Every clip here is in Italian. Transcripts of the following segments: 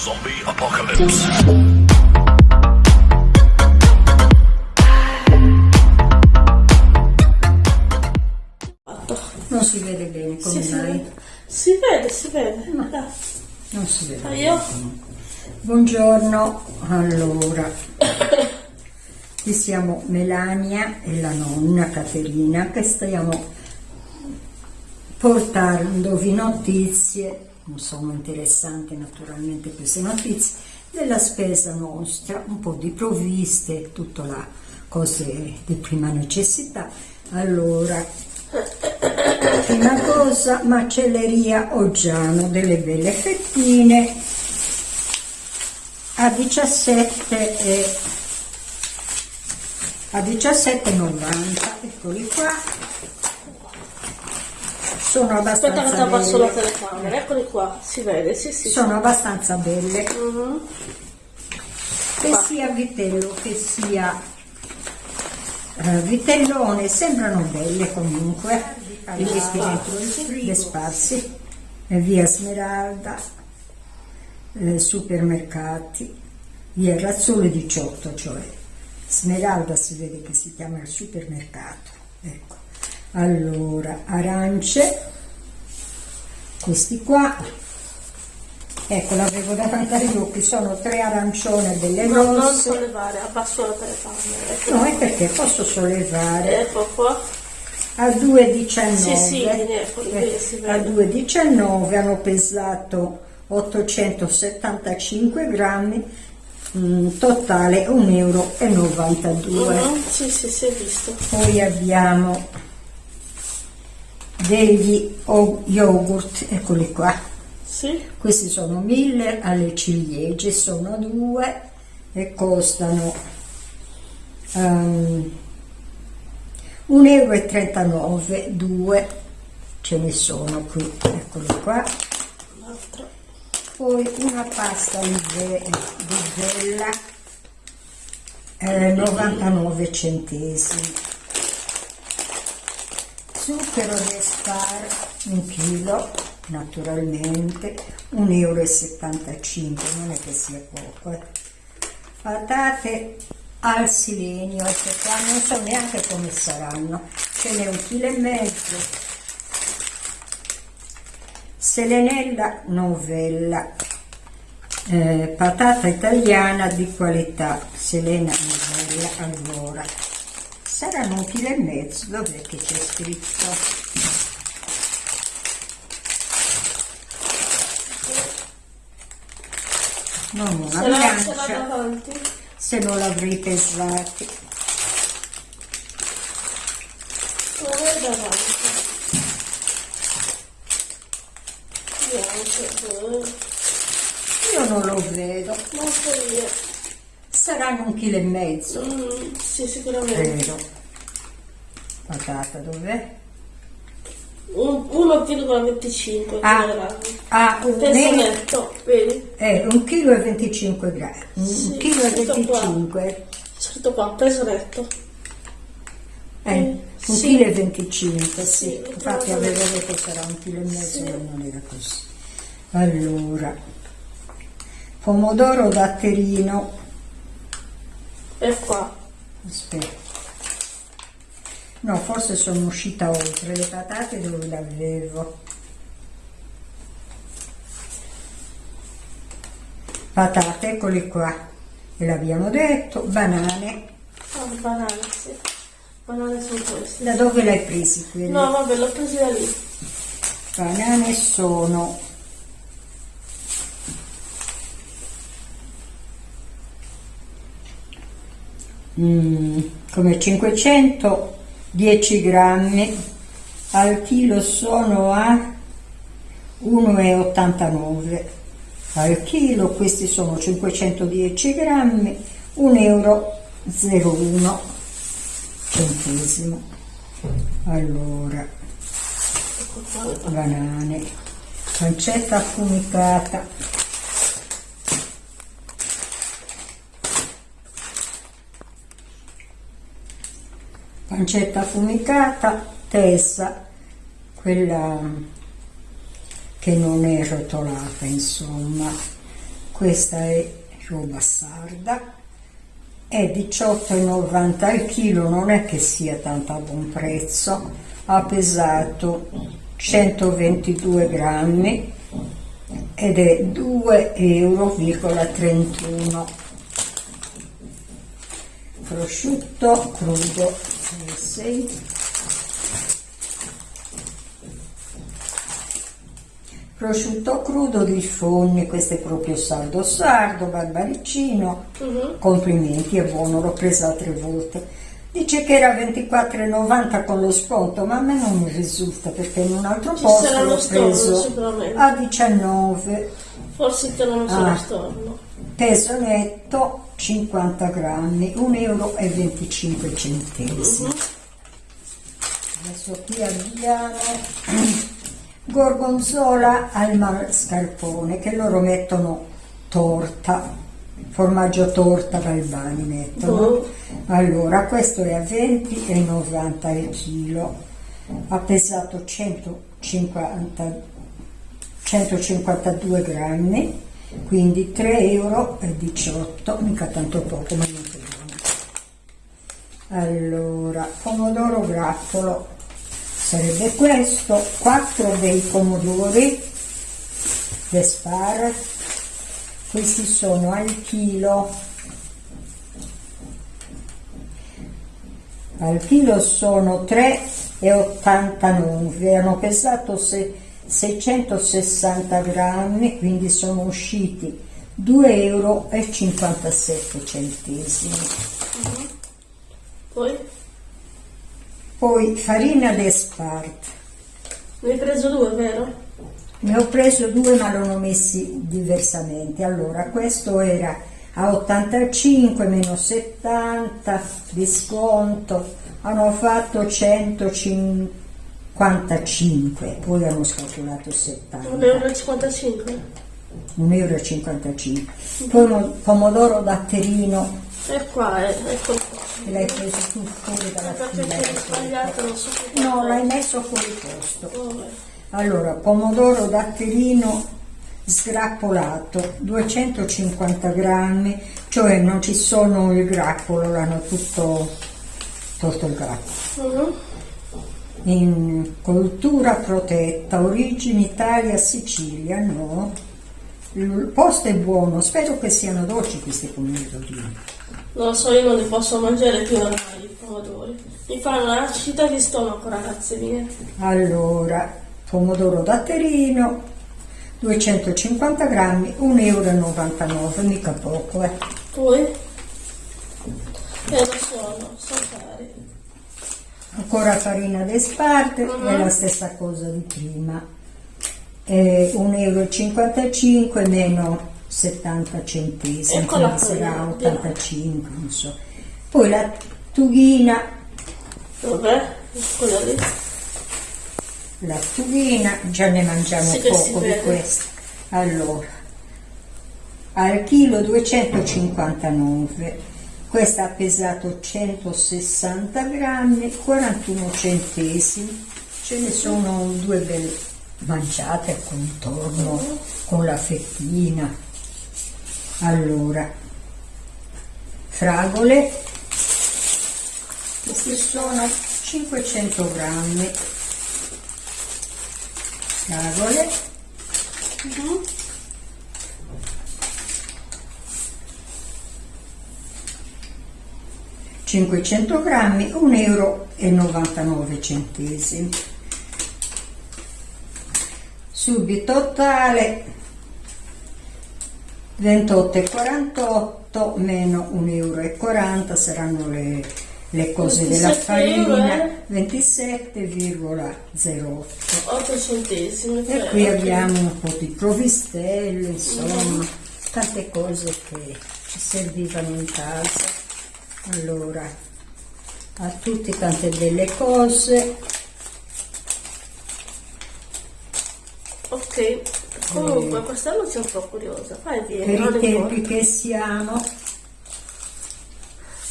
Zombie Apocalypse. Non si vede bene come si mai. vede. Si vede, si vede. Dai. Non si vede. Ah, io? Buongiorno, allora, qui siamo Melania e la nonna Caterina che stiamo portandovi notizie, non sono interessanti naturalmente queste notizie, della spesa nostra, un po' di provviste, tutto là, cose di prima necessità. Allora, prima cosa, macelleria Oggiano, delle belle fettine a 17 e a 17,90 eccoli qua sono Aspetta che ti abbastanza abbasso la telecamera, eccoli qua, si vede, sì sì. sono abbastanza belle. Mhm. che sia vitello che sia eh, vitellone sembrano belle comunque. Li metti dentro il frigo sparsi. e via Smeralda eh, supermercati via Razzoli 18 cioè Smeralda si vede che si chiama il supermercato ecco allora arance questi qua ecco l'avevo davanti agli occhi sono tre arancione belle No, non sollevare, abbasso la telecamera. ecco. No, è perché posso sollevare Ecco qua. a 2,19. Sì, sì, Eh, a vede. 2,19 hanno pesato 875 grammi, mm, totale 1,92 euro. Mhm, Sì, sì, si è visto. Poi abbiamo degli yogurt, eccoli qua. Sì? Questi sono 1000 alle ciliegie, sono due e costano um, 1,39 euro, due ce ne sono qui, eccoli qua. Poi una pasta di vella, eh, 99 centesimi. Zucchero d'espar, un chilo, naturalmente, 1,75 euro, non è che sia poco. eh. Patate al silenio, ecco qua, non so neanche come saranno, ce n'è un chilo e mezzo. Selenella novella, eh, patata italiana di qualità, Selena novella, allora, saranno un chilo e mezzo, che c'è scritto? Non una l'ha bilancia, davanti. se non l'avrei pesati. Se... Io non lo vedo, Non so io. Saranno un chilo e mezzo, Mm, sì, sicuramente. credo. Patata dov'è? Un- 1,25 Ah, kg. ah, un, netto, vedi? eh, un chilo e 25 grammi, un Sì, chilo e scritto qua. 25, Scritto qua, peso netto. eh, un Sì. chilo e 25, sì, Sì, infatti proprio. avevo detto sarà un chilo e mezzo, Sì. ma non era così. Allora, pomodoro datterino, E qua. aspetta, no forse sono uscita oltre, le patate dove le avevo? Patate, eccole qua, ve l'abbiamo detto, banane, Ah, banane, sì. Banane sono queste. da dove le hai presi quelle? No, vabbè, l'ho preso da lì. Banane sono mm, come 510 grammi al chilo sono a 1,89 al chilo questi sono 510 grammi 1,01 euro centesimo. Allora banane, pancetta affumicata, pancetta affumicata, testa, quella che non è rotolata, insomma, questa è roba sarda, è 18,90 al chilo, non è che sia tanto a buon prezzo, ha pesato 122 grammi ed è 2,31 euro. Prosciutto crudo, 6 prosciutto crudo di Fogni, questo è proprio sardo sardo, barbaricino, Mhm. complimenti, è buono, l'ho presa tre volte. Dice che era 24,90 con lo sconto, ma a me non mi risulta perché in un altro Ci posto sarà l'ho storno, preso sicuramente. a 19, Forse te non sono Ah. storno. Peso netto 50 grammi, 1,25 euro. Mhm. Adesso qui abbiamo gorgonzola al mascarpone che loro mettono torta, formaggio torta Galbani mettono. Boh. Allora, questo è a 20,90 il chilo, ha pesato 150 152 grammi, quindi 3,18 euro, mica tanto poco, ma niente buono. Allora, pomodoro grappolo. Sarebbe questo, 4 bei pomodori. D'espara, questi sono al chilo, al chilo sono 3,89, hanno pesato se- 660 grammi, quindi sono usciti 2,57 euro. Poi Poi farina d'esparte. ne hai preso due, vero? Ne ho preso due ma l'ho messi diversamente. Allora, questo era a 85 meno 70 di sconto, hanno fatto 155, poi hanno scalcolato 70. 1,55 euro. 1,55 euro. Poi mo- pomodoro datterino, E qua, è, eccolo qua. l'hai preso tu fuori dalla Perché fila. non so No, l'hai messo fuori posto. Vabbè. Allora, pomodoro datterino sgrappolato, 250 grammi, cioè non ci sono il grappolo, l'hanno tutto tolto il grappolo. Mhm. In coltura protetta, origine Italia, Sicilia, no. Il posto è buono, spero che siano dolci questi pomodorini. Non lo so, io non li posso mangiare più normali i pomodori. Mi fanno un'acidità di stomaco, ragazze mie. Allora, pomodoro datterino, 250 grammi, 1,99 euro, mica poco, eh. Poi? Eh, lo sono, sono cari. Ancora farina d'esparte, Mhm. è la stessa cosa di prima. Eh, 1,55 euro meno 70 centesimi, sarà vediamo. 85, non so. Poi la tughina, Dov'è? Quella lì. la tughina, già ne mangiamo Sì poco di questa. Allora, al chilo 259, questa ha pesato 160 grammi 41 centesimi. Ce ne sono due belle mangiate al contorno con la fettina. Allora fragole. Queste sono 500 grammi. Fragole. Uh -huh. 500 grammi 1,99 euro subito totale 28,48 meno 1,40 euro saranno le, le cose della farina eh? 27,08 8 e qui okay. abbiamo un po' di provistelle insomma mm tante cose che ci servivano in casa allora, a tutti tante belle cose. Ok, comunque quest'anno sono un po' curiosa. Vai via, Per i tempi che siamo,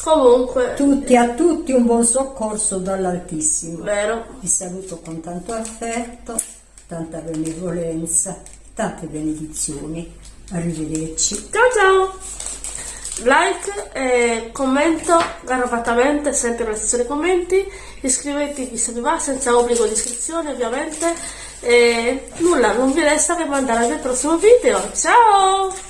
Comunque, tutti a tutti un buon soccorso dall'Altissimo. vero, Vi saluto con tanto affetto, tanta benevolenza, tante benedizioni. Arrivederci. Ciao ciao! Like e commento garbatamente sempre nella sezione commenti. Iscrivetevi se vi va senza obbligo di iscrizione ovviamente. E nulla, non vi resta che mandare al prossimo video. Ciao!